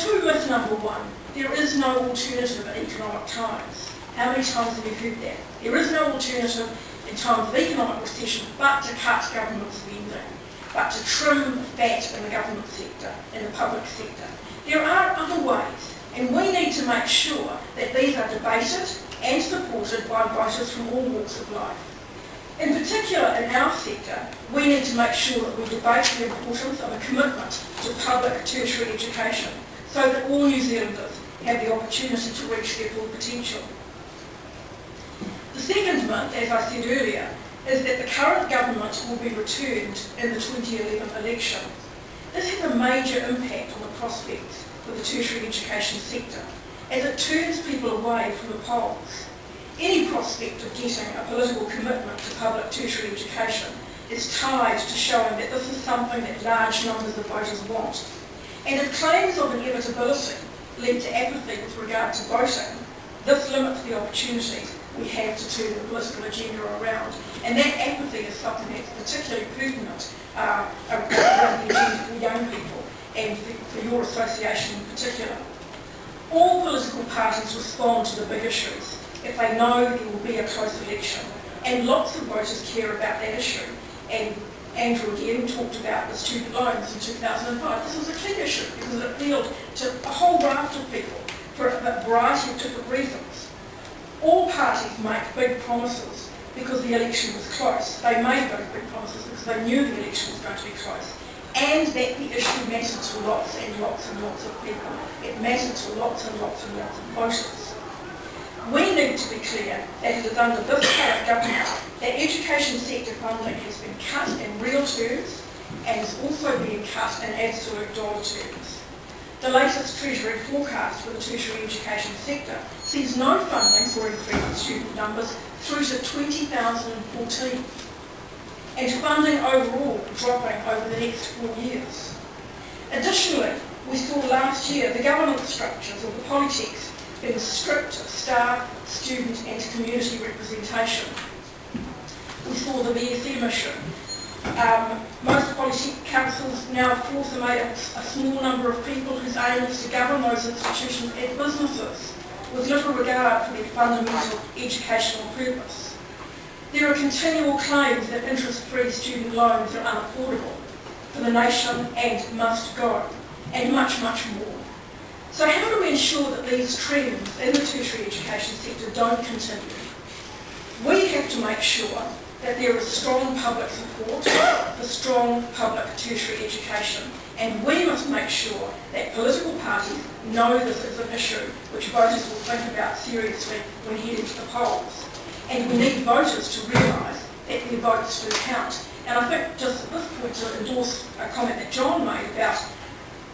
to myth number one, there is no alternative in economic times. How many times have you heard that? There is no alternative in times of economic recession but to cut government spending, but to trim fat in the government sector, in the public sector. There are other ways, and we need to make sure that these are debated and supported by voters from all walks of life. In particular, in our sector, we need to make sure that we debate the importance of a commitment to public tertiary education so that all New Zealanders have the opportunity to reach their full potential. The second myth, as I said earlier, is that the current government will be returned in the 2011 election. This has a major impact on the prospects for the tertiary education sector as it turns people away from the polls. Any prospect of getting a political commitment to public tertiary education is tied to showing that this is something that large numbers of voters want. And if claims of inevitability lead to apathy with regard to voting, this limits the opportunities we have to turn the political agenda around. And that apathy is something that's particularly pertinent uh, around the agenda for young people and for your association in particular. All political parties respond to the big issues if they know there will be a close election. And lots of voters care about that issue. And Andrew again talked about the student loans in 2005. This was a key issue because it appealed to a whole raft of people for a variety of different reasons. All parties make big promises because the election was close. They made those big promises because they knew the election was going to be close and that the issue mattered to lots and lots and lots of people. It mattered to lots and lots and lots of voters. We need to be clear that it is under this current government that education sector funding has been cut in real terms and is also being cut in absolute dollar terms. The latest Treasury forecast for the tertiary education sector sees no funding for increased student numbers through to 2014 and funding overall dropping over the next four years. Additionally, we saw last year the governance structures of the Polytechs stripped of staff, student and community representation. Saw the BFM issue. Um, most policy councils now force a, a small number of people whose aim is to govern those institutions and businesses, with little regard for their fundamental educational purpose. There are continual claims that interest-free student loans are unaffordable for the nation and must go, and much, much more. So how do we ensure that these trends in the tertiary education sector don't continue? We have to make sure that there is strong public support for strong public tertiary education and we must make sure that political parties know this is an issue which voters will think about seriously when heading to the polls. And we need voters to realise that their votes do count. And I think just at this point to endorse a comment that John made about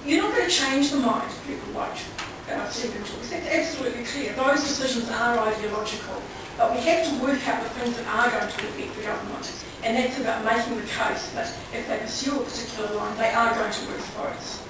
you're not going to change the minds of people vote uh, second choice. That's absolutely clear. Those decisions are ideological. But we have to work out the things that are going to affect the government. And that's about making the case that if they pursue a particular line, they are going to work for votes.